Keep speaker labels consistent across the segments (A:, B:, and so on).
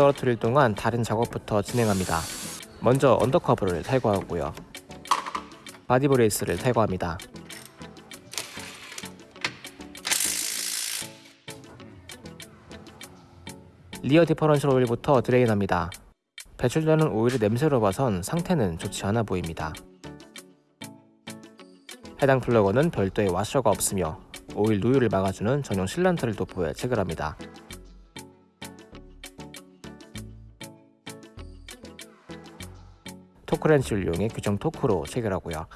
A: 떨어뜨릴 동안 다른 작업부터 진행합니다. 먼저 under cover를 탈거하고요. body brace를 탈거합니다. rear differential 오일부터 drain합니다. 배출되는 오일의 냄새로 봐선 상태는 좋지 않아 보입니다. 해당 플러그는 별도의 와셔가 없으며 오일 누유를 막아주는 전용 sealant를 도포해 체결합니다. 토크렌치를 이용해 규정 토크로 체결하고요.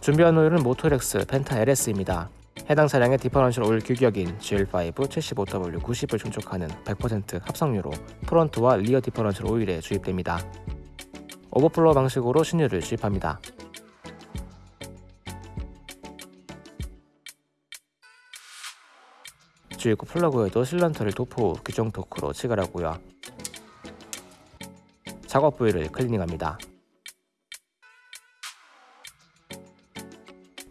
A: 준비한 오일은 모토렉스 펜타 LS입니다. 해당 차량의 differential 오일 규격인 GL5 75W 90을 충족하는 100% 합성유로 front와 rear differential 오일에 주입됩니다. 오버플로 방식으로 신유를 주입합니다. 주입구 플러그에도 sealant를 도포 후 규정 토크로 체결하고요. 작업 부위를 클리닝합니다.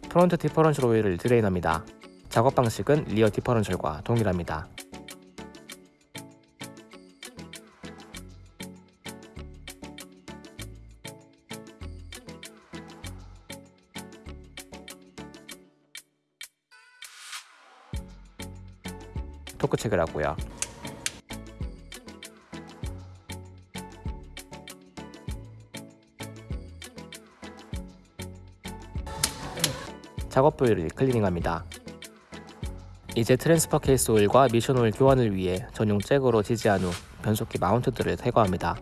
A: front differential 오일을 drain합니다. 작업 방식은 rear differential과 동일합니다. 토크 체결하고요. 작업 부위를 클리닝합니다. 이제 transfer case 오일과 미션 오일 교환을 위해 전용 잭으로 지지한 후 변속기 mount들을 탈거합니다.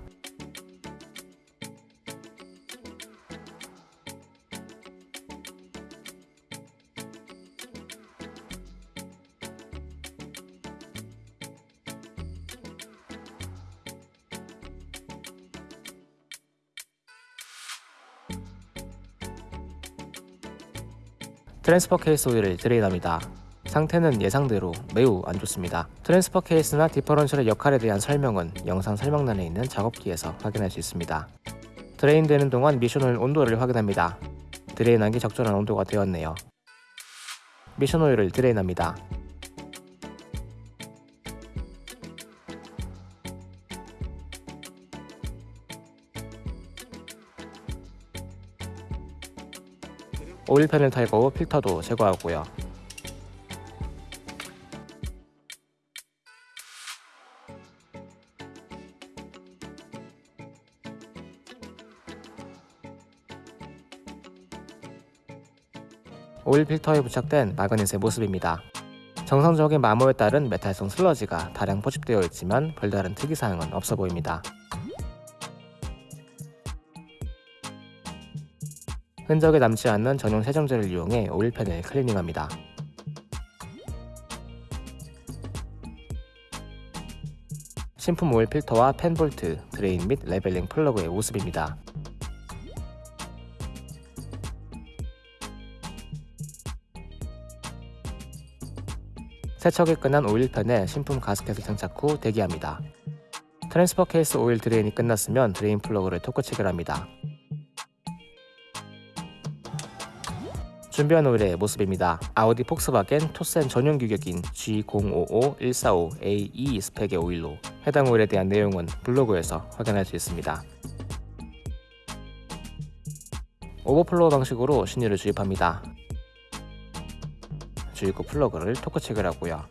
A: transfer case 오일을 drain합니다. 상태는 예상대로 매우 안 좋습니다. transfer case나 differential의 역할에 대한 설명은 영상 설명란에 있는 작업기에서 확인할 수 있습니다. drain되는 동안 미션오일 온도를 확인합니다. drain하기 적절한 온도가 되었네요. 미션 오일을 drain합니다. 오일팬을 탈거 후 필터도 제거하고요. 오일 필터에 부착된 마그넷의 모습입니다. 정상적인 마모에 따른 메탈성 슬러지가 다량 포집되어 있지만 별다른 특이사항은 없어 보입니다. 흔적이 남지 않는 전용 세정제를 이용해 오일팬을 클리닝합니다. 신품 오일 필터와 팬 볼트, drain 및 leveling 플러그의 모습입니다. 세척이 끝난 오일팬에 신품 가스켓을 장착 후 대기합니다. transfer case 오일 drain이 끝났으면 drain 플러그를 토크 체결합니다. 준비한 오일의 모습입니다. 아우디 폭스바겐 토센 전용 규격인 G055145AE 스펙의 오일로 해당 오일에 대한 내용은 블로그에서 확인할 수 있습니다. overflow 방식으로 신유를 주입합니다. 주입구 플러그를 토크 체결하고요.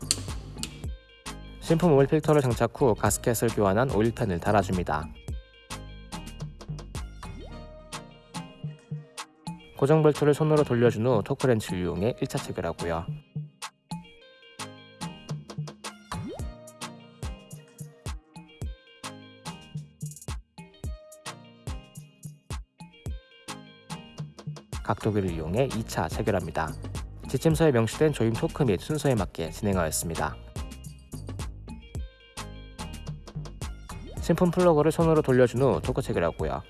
A: 신품 오일 필터를 장착 후 가스켓을 교환한 오일팬을 달아줍니다. 고정 볼트를 손으로 돌려준 후 토크렌치를 이용해 1차 체결하고요. 각도기를 이용해 2차 체결합니다. 지침서에 명시된 조임 토크 및 순서에 맞게 진행하였습니다. 신품 플러그를 손으로 돌려준 후 토크 체결하고요.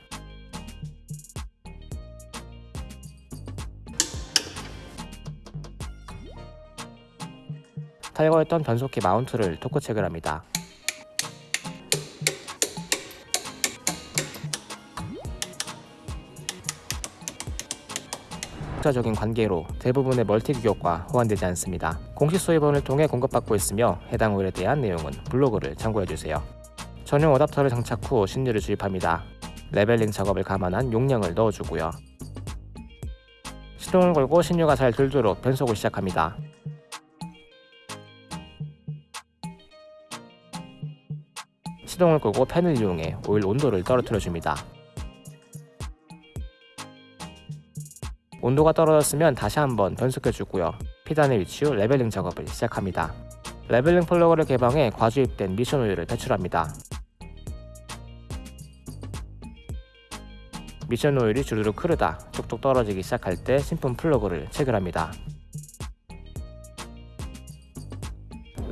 A: 탈거했던 변속기 mount를 토크 체결합니다. 독자적인 관계로 대부분의 멀티 규격과 호환되지 않습니다. 공식 수입원을 통해 공급받고 있으며 해당 오일에 대한 내용은 블로그를 참고해주세요. 전용 어답터를 장착 후 신유를 주입합니다. leveling 작업을 감안한 용량을 넣어주고요. 시동을 걸고 신유가 잘 돌도록 변속을 시작합니다. 시동을 끄고 팬을 이용해 오일 온도를 떨어뜨려 줍니다. 온도가 떨어졌으면 다시 한번 변속해 주고요. P단에 위치 후 leveling 작업을 시작합니다. leveling 플러그를 개방해 과주입된 미션 오일을 배출합니다. 미션 오일이 주르륵 흐르다 뚝뚝 떨어지기 시작할 때 신품 플러그를 체결합니다.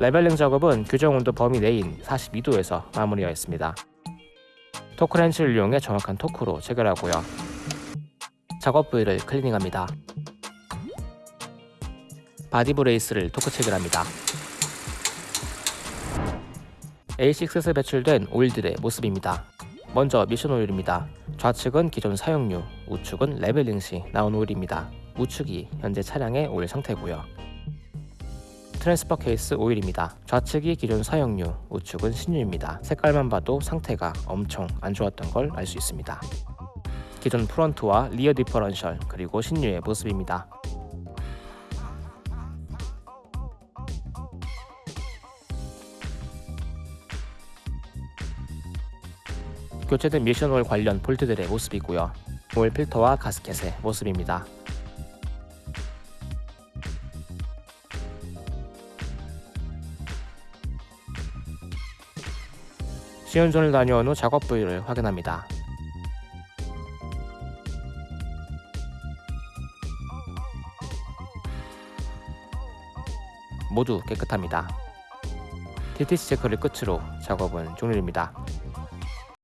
A: leveling 작업은 규정 온도 범위 내인 42도에서 마무리하였습니다. 토크렌치를 이용해 정확한 토크로 체결하고요. 작업 부위를 클리닝합니다. body brace를 토크 체결합니다. A6에서 배출된 오일들의 모습입니다. 먼저 미션 오일입니다. 좌측은 기존 사용유, 우측은 leveling 시 나온 오일입니다. 우측이 현재 차량의 오일 상태고요. transfer case 오일입니다. 좌측이 기존 사용유, 우측은 신유입니다. 색깔만 봐도 상태가 엄청 안 좋았던 걸 알 수 있습니다. 기존 front와 rear differential 그리고 신유의 모습입니다. 교체된 미션 오일 관련 볼트들의 모습이고요. 오일 필터와 가스켓의 모습입니다. 시운전을 다녀온 후 작업 부위를 확인합니다. 모두 깨끗합니다. TTC 체크를 끝으로 작업은 종료됩니다.